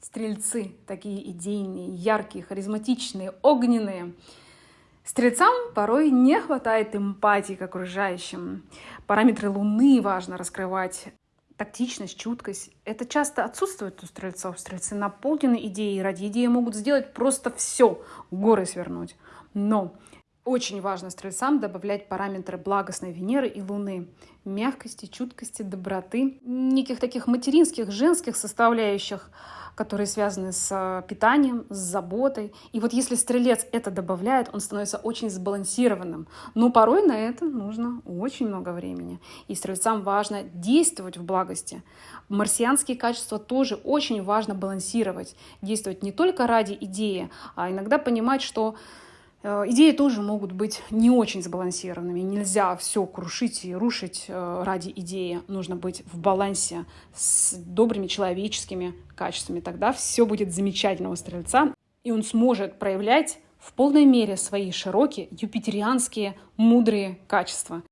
Стрельцы такие идейные, яркие, харизматичные, огненные. Стрельцам порой не хватает эмпатии к окружающим. Параметры Луны важно раскрывать. Тактичность, чуткость. Это часто отсутствует у стрельцов. Стрельцы наполнены идеей. Ради идеи могут сделать просто все. Горы свернуть. Но очень важно стрельцам добавлять параметры благостной Венеры и Луны. Мягкости, чуткости, доброты. Никаких таких материнских, женских составляющих, которые связаны с э, питанием, с заботой. И вот если стрелец это добавляет, он становится очень сбалансированным. Но порой на это нужно очень много времени. И стрельцам важно действовать в благости. Марсианские качества тоже очень важно балансировать. Действовать не только ради идеи, а иногда понимать, что идеи тоже могут быть не очень сбалансированными. Нельзя все крушить и рушить э, ради идеи. Нужно быть в балансе с добрыми человеческими качествами. Тогда все будет замечательного стрельца, и он сможет проявлять в полной мере свои широкие юпитерианские мудрые качества.